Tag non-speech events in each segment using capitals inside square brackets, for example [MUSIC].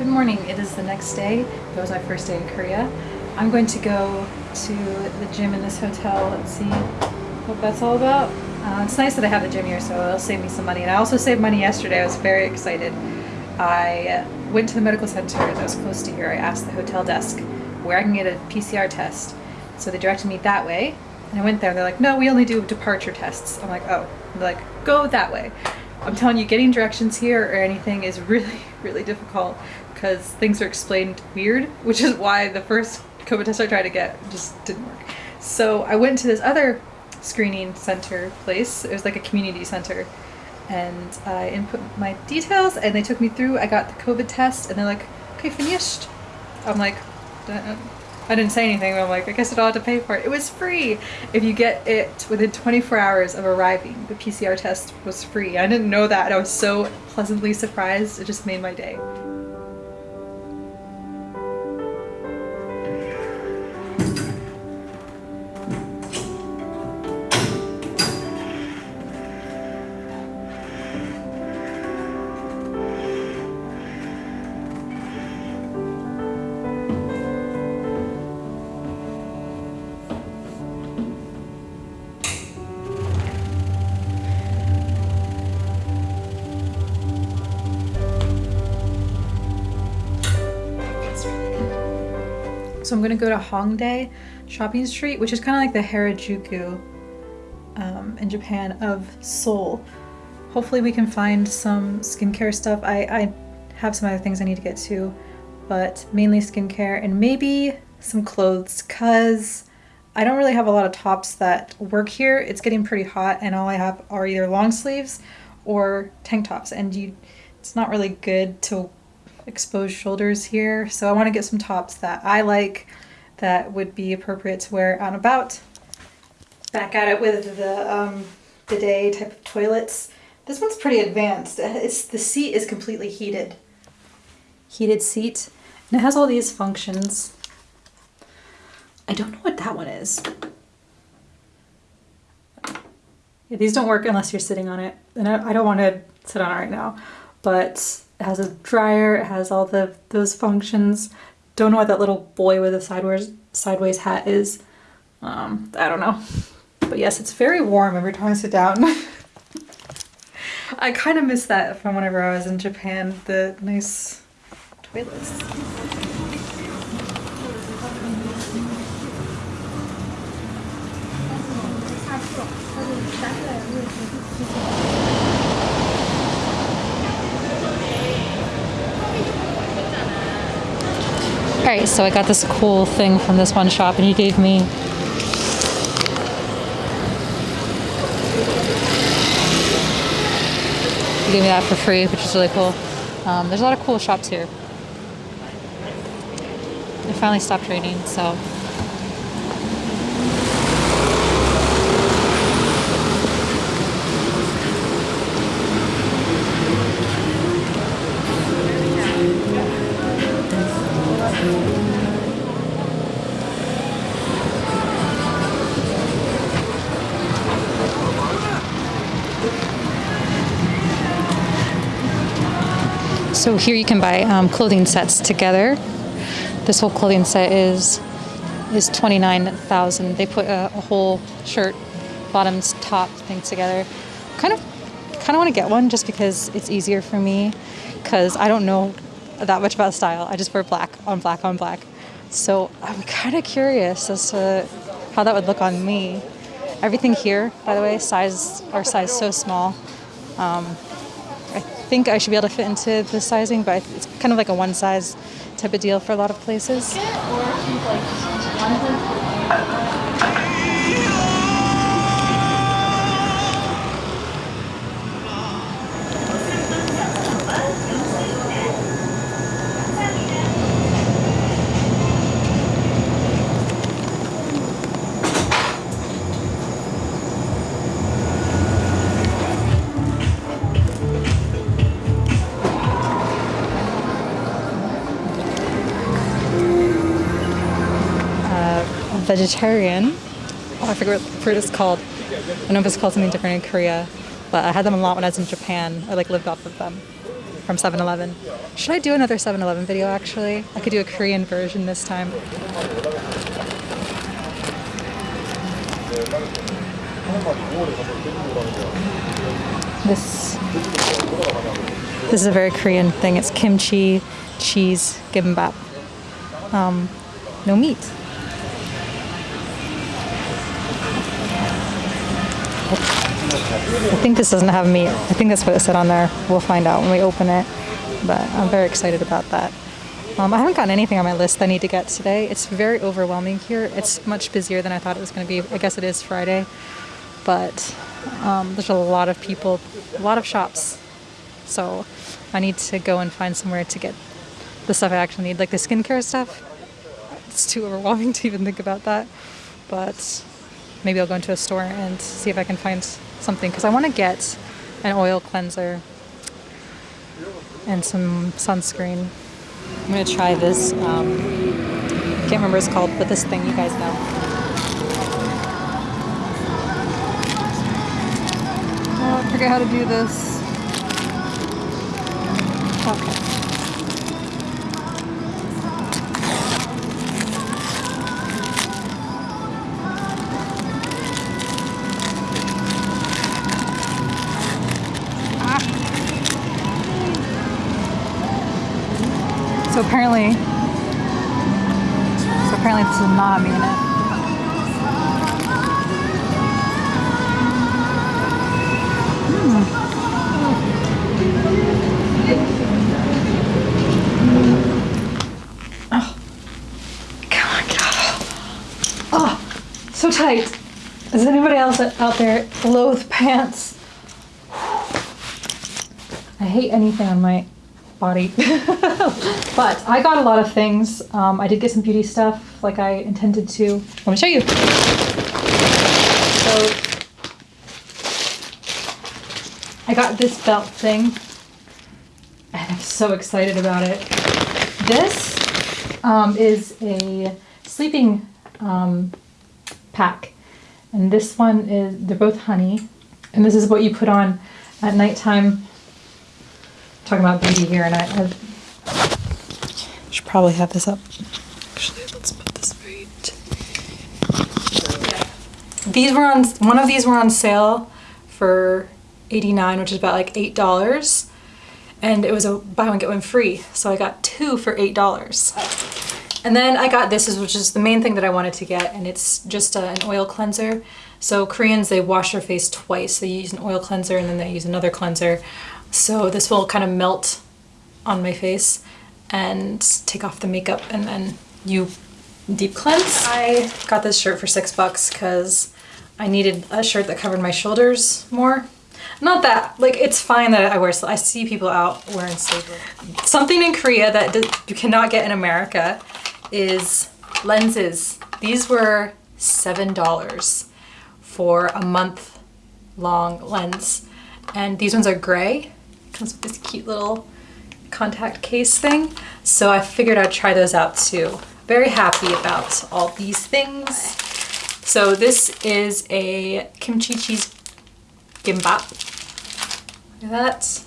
Good morning. It is the next day. That was my first day in Korea. I'm going to go to the gym in this hotel and see what that's all about. Uh, it's nice that I have the gym here, so it'll save me some money. And I also saved money yesterday. I was very excited. I went to the medical center that was close to here. I asked the hotel desk where I can get a PCR test. So they directed me that way. And I went there. They're like, no, we only do departure tests. I'm like, oh. They're like, go that way. I'm telling you, getting directions here or anything is [LAUGHS] really, really difficult because things are explained weird, which is why the first COVID test I tried to get just didn't work. So I went to this other screening center place. It was like a community center. And I input my details and they took me through. I got the COVID test and they're like, okay, finished. I'm like, I didn't say anything. but I'm like, I guess I don't have to pay for it. It was free. If you get it within 24 hours of arriving, the PCR test was free. I didn't know that. I was so pleasantly surprised. It just made my day. So I'm gonna go to Hongdae Shopping Street, which is kind of like the Harajuku um, in Japan of Seoul. Hopefully we can find some skincare stuff. I, I have some other things I need to get to, but mainly skincare and maybe some clothes because I don't really have a lot of tops that work here. It's getting pretty hot and all I have are either long sleeves or tank tops and you it's not really good to exposed shoulders here. So I want to get some tops that I like that would be appropriate to wear and about. Back at it with the um, bidet type of toilets. This one's pretty advanced. It's The seat is completely heated. Heated seat. And it has all these functions. I don't know what that one is. Yeah, these don't work unless you're sitting on it. And I, I don't want to sit on it right now. But it has a dryer, it has all the those functions. Don't know what that little boy with a sideways sideways hat is. Um, I don't know. But yes, it's very warm every time I sit down. [LAUGHS] I kind of miss that from whenever I was in Japan, the nice toilets. [LAUGHS] Alright, so I got this cool thing from this one shop and he gave me He gave me that for free, which is really cool. Um, there's a lot of cool shops here. It finally stopped raining, so So here you can buy um, clothing sets together. This whole clothing set is is 29,000. They put a, a, whole shirt, bottoms, top thing together. Kind of kind of want to get one just because it's easier for me because I don't know that much about style. I just wear black on black on black. So I'm kind of curious as to how that would look on me. Everything here, by the way, size our size so small. Um, think I should be able to fit into the sizing, but it's kind of like a one size type of deal for a lot of places. Vegetarian. Oh, I forget what the fruit is called. I know if it's called something different in Korea, but I had them a lot when I was in Japan. I like lived off of them. from 7-Eleven. Should I do another 7-Eleven video actually? I could do a Korean version this time. This this is a very Korean thing. It's kimchi, cheese, gimbap. Um, no meat. I think this doesn't have meat. I think that's what it said on there. We'll find out when we open it. But I'm very excited about that. Um, I haven't gotten anything on my list I need to get today. It's very overwhelming here. It's much busier than I thought it was going to be. I guess it is Friday. But um, there's a lot of people, a lot of shops. So I need to go and find somewhere to get the stuff I actually need, like the skincare stuff. It's too overwhelming [LAUGHS] to even think about that. But maybe I'll go into a store and see if I can find something because I want to get an oil cleanser and some sunscreen. I'm gonna try this. Um, can't remember what it's called, but this thing you guys know. Oh, I forget how to do this. Apparently, so apparently this is not me in it. So tight. Is anybody else out there loathe pants? I hate anything on my body. [LAUGHS] but I got a lot of things. Um, I did get some beauty stuff like I intended to. Let me show you. So I got this belt thing and I'm so excited about it. This um, is a sleeping um, pack and this one is, they're both honey and this is what you put on at nighttime talking about beauty here, and I, should probably have this up. Actually, let's put this right. These were on, one of these were on sale for 89 which is about like $8. And it was a buy one, get one free. So I got two for $8. And then I got this, which is the main thing that I wanted to get, and it's just a, an oil cleanser. So Koreans, they wash their face twice. They use an oil cleanser and then they use another cleanser. So this will kind of melt on my face and take off the makeup and then you deep cleanse. I got this shirt for six bucks because I needed a shirt that covered my shoulders more. Not that, like it's fine that I wear, I see people out wearing sleeveless. Something in Korea that you cannot get in America is lenses. These were $7 for a month long lens. And these ones are gray comes with this cute little contact case thing. So I figured I'd try those out too. Very happy about all these things. So this is a kimchi cheese gimbap. Look at that.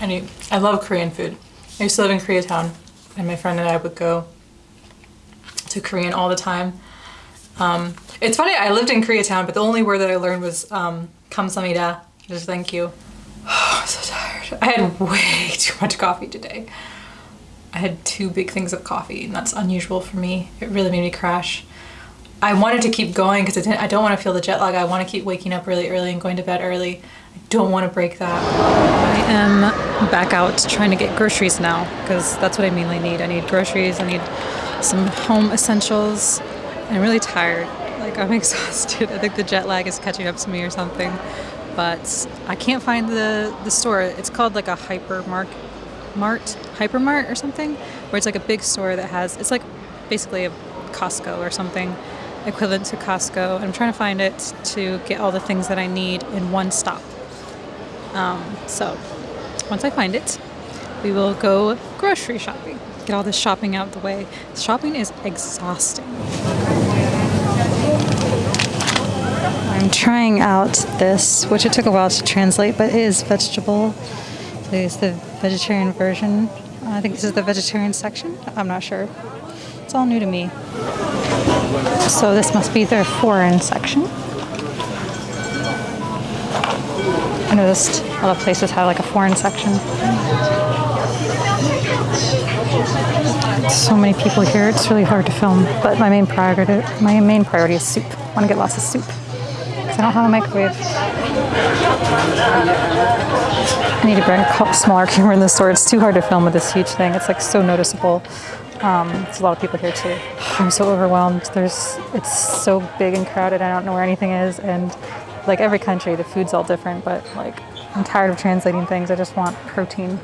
I, I love Korean food. I used to live in Koreatown and my friend and I would go to Korean all the time. Um, it's funny, I lived in Koreatown, but the only word that I learned was um, kamsamida, just thank you. Oh, [SIGHS] I'm so tired. I had way [LAUGHS] too much coffee today. I had two big things of coffee, and that's unusual for me. It really made me crash. I wanted to keep going because I, I, don't want to feel the jet lag. I want to keep waking up really early and going to bed early. I don't want to break that. I am back out trying to get groceries now because that's what I mainly need. I need groceries, I need some home essentials. I'm really tired. Like I'm [LAUGHS] exhausted. I think the jet lag is catching up to me or something. But I can't find the, the store. It's called like a hypermart, mart, hypermart or something, where it's like a big store that has, it's like basically a Costco or something equivalent to Costco. I'm trying to find it to get all the things that I need in one stop. Um, so once I find it, we will go grocery shopping. Get all this shopping out of the way. Shopping is exhausting. Trying out this, which it took a while to translate, but it is vegetable. It's the vegetarian version. I think this is the vegetarian section. I'm not sure. It's all new to me. So this must be their foreign section. I noticed a lot of places have like a foreign section. So many people here, it's really hard to film. But my main priority, my main priority is soup. I want to get lots of soup. I don't have a microwave. I need to bring a smaller [LAUGHS] camera in the store. It's too hard to film with this huge thing. It's like so noticeable. Um, there's a lot of people here too. [SIGHS] I'm so overwhelmed. There's, it's so big and crowded. I don't know where anything is. And like every country, the food's all different, but like I'm tired of translating things. I just want protein.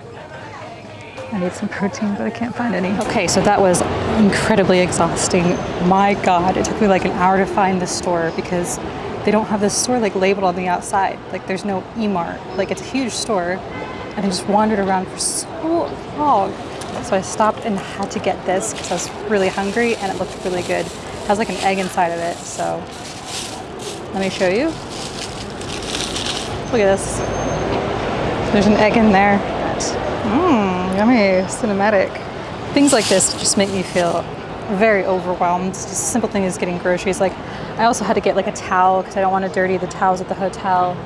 I need some protein, but I can't find any. Okay, so that was incredibly exhausting. My God, it took me like an hour to find the store because they don't have this store like labeled on the outside. Like there's no E-Mart. Like it's a huge store. And I just wandered around for so long. So I stopped and had to get this because I was really hungry and it looked really good. It has like an egg inside of it, so let me show you. Look at this. There's an egg in there. Mmm, yummy, cinematic. Things like this just make me feel very overwhelmed. Just a simple thing is getting groceries. Like I also had to get like a towel because I don't want to dirty the towels at the hotel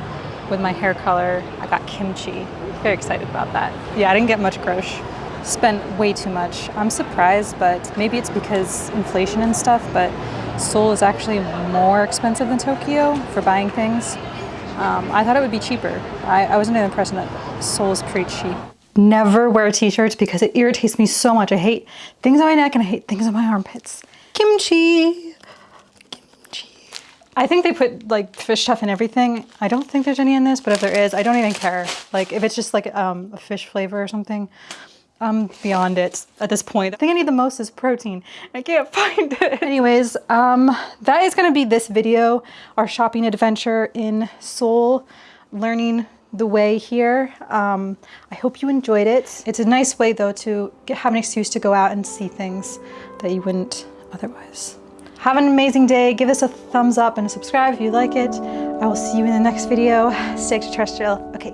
with my hair color. I got kimchi. Very excited about that. Yeah, I didn't get much grosh. Spent way too much. I'm surprised, but maybe it's because inflation and stuff, but Seoul is actually more expensive than Tokyo for buying things. Um, I thought it would be cheaper. I, I was under the impression that Seoul is pretty cheap never wear t-shirts because it irritates me so much. I hate things on my neck and I hate things on my armpits. Kimchi. Kimchi. I think they put like fish stuff in everything. I don't think there's any in this, but if there is, I don't even care. Like if it's just like um, a fish flavor or something, I'm beyond it at this point. The thing I need the most is protein. I can't [LAUGHS] find it. Anyways, um, that is gonna be this video, our shopping adventure in Seoul, learning the way here. Um, I hope you enjoyed it. It's a nice way though to get, have an excuse to go out and see things that you wouldn't otherwise. Have an amazing day. Give us a thumbs up and subscribe if you like it. I will see you in the next video. [LAUGHS] Stay extraterrestrial. Okay,